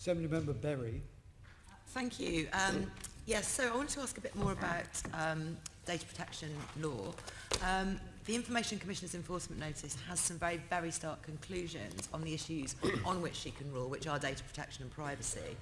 Assembly Member Berry. Thank you. Um, yes, so I wanted to ask a bit more about um, data protection law. Um, the Information Commissioner's enforcement notice has some very, very stark conclusions on the issues on which she can rule, which are data protection and privacy.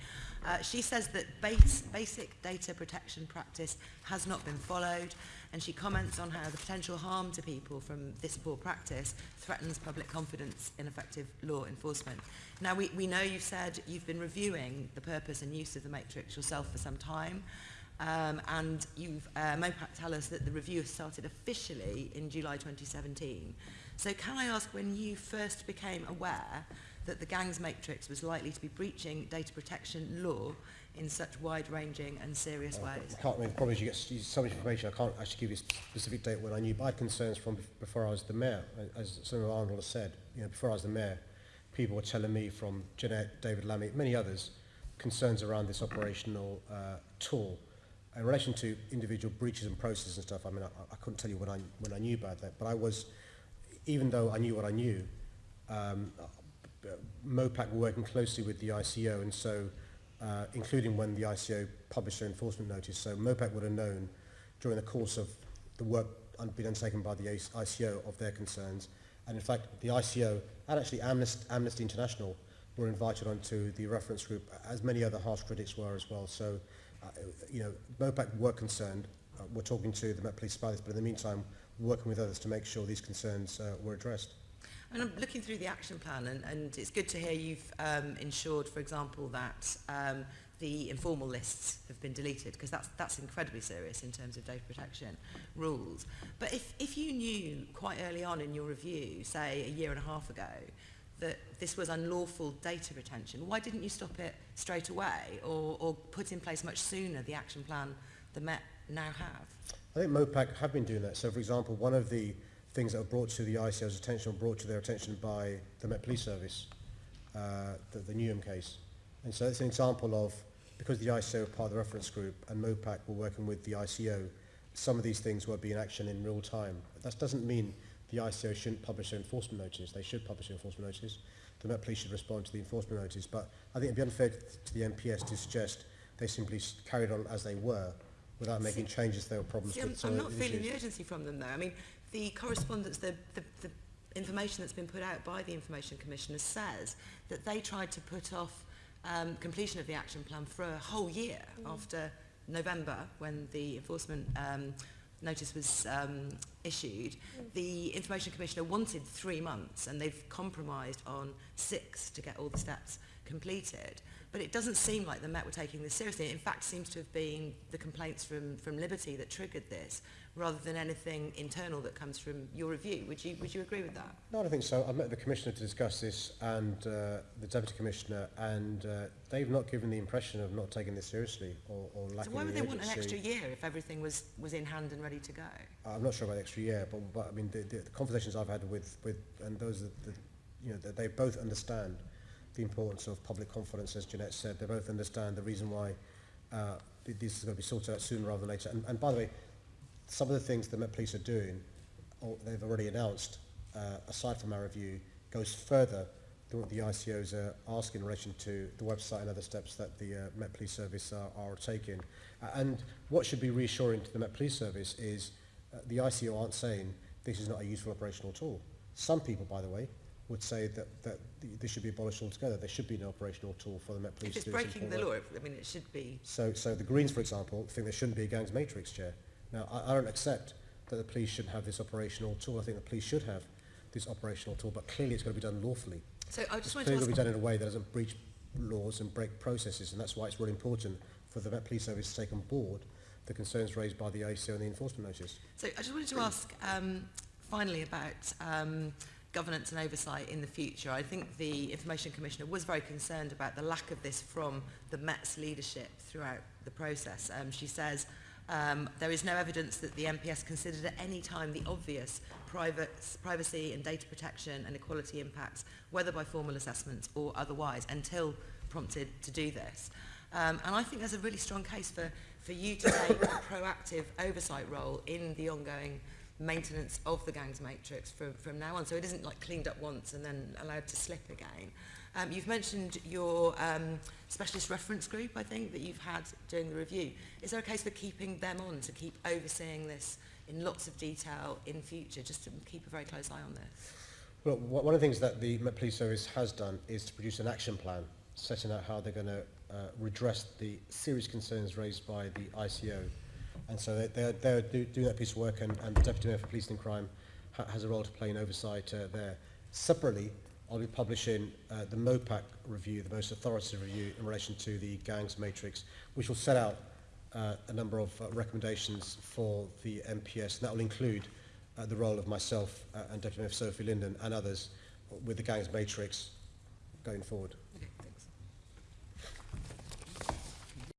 Uh, she says that base, basic data protection practice has not been followed, and she comments on how the potential harm to people from this poor practice threatens public confidence in effective law enforcement. Now, we, we know you've said you've been reviewing the purpose and use of the matrix yourself for some time. Um, and you've, uh, MOPAC tell us that the review started officially in July 2017. So can I ask when you first became aware that the gangs matrix was likely to be breaching data protection law in such wide-ranging and serious Uh, ways? I can't, I mean, the problem is you get so much information, I can't actually give you a specific date when I knew, but I had concerns from before I was the mayor, as Jennette Arnold has said, you know, before I was the mayor, people were telling me from Jennette, David Lammy, many others, concerns around this operational uh, tool. In relation to individual breaches and processes and stuff, I mean, I, I couldn't tell you when I, when I knew about that, but I was, even though I knew what I knew, um, MOPAC were working closely with the ICO, and so, uh, including when the ICO published their enforcement notice, so MOPAC would have known during the course of the work being undertaken by the ICO of their concerns. And in fact, the ICO and actually Amnesty, Amnesty International were invited onto the reference group, as many other harsh critics were as well. So, uh, you know, MOPAC were concerned. Uh, we're talking to the Met Police about this, but in the meantime, working with others to make sure these concerns uh, were addressed. Mean, I'm looking through the action plan, and, and it's good to hear you've um, ensured, for example, that um, the informal lists have been deleted, because that's, that's incredibly serious in terms of data protection rules. But if, if you knew quite early on in your review, say a year and a half ago, that this was unlawful data retention, why didn't you stop it straight away or, or put in place much sooner the action plan the Met now have? I think MOPAC have been doing that. So, for example, one of the things that were brought to the ICO's attention, or brought to their attention by the Met Police Service, uh, the, the Newham case. And so it's an example of, because the ICO were part of the reference group and MOPAC were working with the ICO, some of these things were being action in real time. That doesn't mean the ICO shouldn't publish their enforcement notices. They should publish their enforcement notices. The Met Police should respond to the enforcement notices. But I think it'd be unfair to the MPS to suggest they simply carried on as they were without making changes there were problems See, I'm, with I'm not feeling issues. the urgency from them, though. I mean, the correspondence, the, the, the information that's been put out by the Information Commissioner says that they tried to put off um, completion of the action plan for a whole year mm. after November when the enforcement um, notice was um, issued. Mm. The Information Commissioner wanted three months and they've compromised on six to get all the steps completed. But it doesn't seem like the Met were taking this seriously. It in fact seems to have been the complaints from, from Liberty that triggered this, rather than anything internal that comes from your review. Would you, would you agree with that? No, I don't think so. I met the Commissioner to discuss this and uh, the Deputy Commissioner and uh, they've not given the impression of not taking this seriously or, or So lacking why would the they want an urgency. extra year if everything was, was in hand and ready to go? I'm not sure about the extra year, but, but I mean, the, the, the conversations I've had with, with and those that, that you know, that they both understand the importance of public confidence, as Jennette said. They both understand the reason why uh, this is going to be sorted out sooner rather than later. And, and by the way, some of the things the Met Police are doing, or they've already announced, uh, aside from our review, goes further than what the ICOs are asking in relation to the website and other steps that the uh, Met Police Service are, are taking. Uh, and what should be reassuring to the Met Police Service is uh, the ICO aren't saying this is not a useful operational tool. Some people, by the way, would say that, that this should be abolished altogether. There should be no operational tool for the Met Police If it's to breaking the law, I mean, it should be. So, so the Greens, for example, think there shouldn't be a gangs matrix chair. Now, I, I don't accept that the police shouldn't have this operational tool. I think the police should have this operational tool, but clearly it's got to be done lawfully. So I It's just wanted to clearly got to be done in a way that doesn't breach laws and break processes, and that's why it's really important for the Met Police Service to take on board the concerns raised by the ICO and the enforcement notice. So I just wanted to ask um, finally about um, governance and oversight in the future. I think the Information Commissioner was very concerned about the lack of this from the Met's leadership throughout the process. Um, she says, um, there is no evidence that the MPS considered at any time the obvious private, privacy and data protection and equality impacts, whether by formal assessments or otherwise, until prompted to do this. Um, and I think there's a really strong case for, for you to take a proactive oversight role in the ongoing maintenance of the gangs matrix from, from now on. So it isn't like cleaned up once and then allowed to slip again. Um, you've mentioned your um, specialist reference group, I think, that you've had during the review. Is there a case for keeping them on to keep overseeing this in lots of detail in future, just to keep a very close eye on this? Well, one of the things that the Met Police Service has done is to produce an action plan setting out how they're going to uh, redress the serious concerns raised by the ICO And so they, they, they do, do that piece of work, and, and the Deputy Mayor for Policing and Crime ha has a role to play in oversight uh, there. Separately, I'll be publishing uh, the MOPAC review, the most authoritative review in relation to the gangs matrix, which will set out uh, a number of uh, recommendations for the MPS. And that will include uh, the role of myself uh, and Deputy Mayor Sophie Linden and others with the gangs matrix going forward.